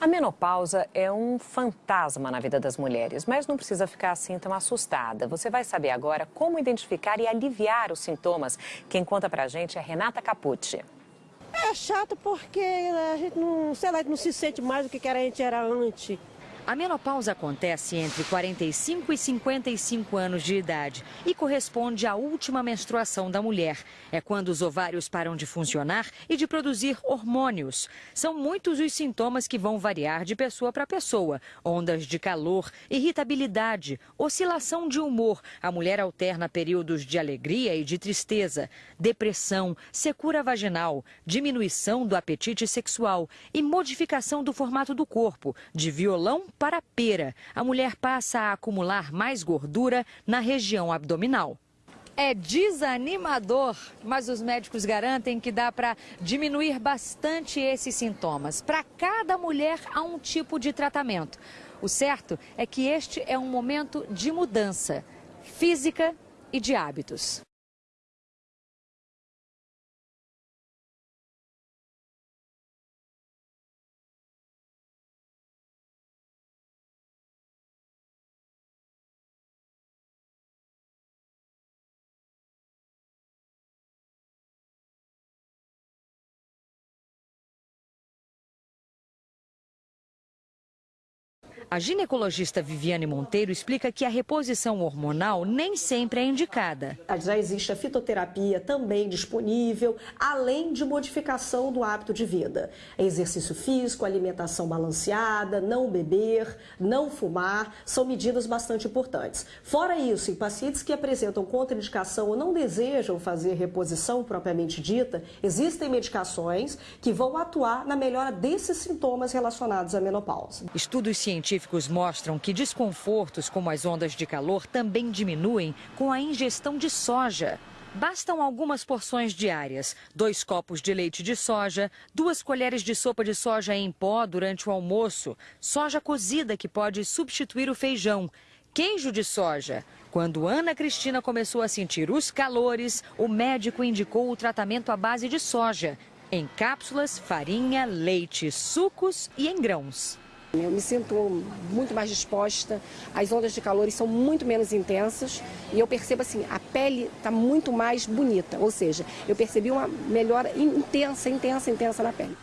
A menopausa é um fantasma na vida das mulheres, mas não precisa ficar assim tão assustada. Você vai saber agora como identificar e aliviar os sintomas. Quem conta pra gente é Renata Capucci. É chato porque a gente não, sei lá, não se sente mais do que a gente era antes. A menopausa acontece entre 45 e 55 anos de idade e corresponde à última menstruação da mulher. É quando os ovários param de funcionar e de produzir hormônios. São muitos os sintomas que vão variar de pessoa para pessoa: ondas de calor, irritabilidade, oscilação de humor. A mulher alterna períodos de alegria e de tristeza, depressão, secura vaginal, diminuição do apetite sexual e modificação do formato do corpo, de violão para pera, a mulher passa a acumular mais gordura na região abdominal. É desanimador, mas os médicos garantem que dá para diminuir bastante esses sintomas. Para cada mulher há um tipo de tratamento. O certo é que este é um momento de mudança física e de hábitos. A ginecologista Viviane Monteiro explica que a reposição hormonal nem sempre é indicada. Já existe a fitoterapia também disponível, além de modificação do hábito de vida. Exercício físico, alimentação balanceada, não beber, não fumar, são medidas bastante importantes. Fora isso, em pacientes que apresentam contraindicação ou não desejam fazer reposição propriamente dita, existem medicações que vão atuar na melhora desses sintomas relacionados à menopausa. Estudos científicos científicos mostram que desconfortos como as ondas de calor também diminuem com a ingestão de soja. Bastam algumas porções diárias: dois copos de leite de soja, duas colheres de sopa de soja em pó durante o almoço, soja cozida que pode substituir o feijão, queijo de soja. Quando Ana Cristina começou a sentir os calores, o médico indicou o tratamento à base de soja, em cápsulas, farinha, leite, sucos e em grãos. Eu me sinto muito mais disposta, as ondas de calor são muito menos intensas e eu percebo assim, a pele está muito mais bonita, ou seja, eu percebi uma melhora intensa, intensa, intensa na pele.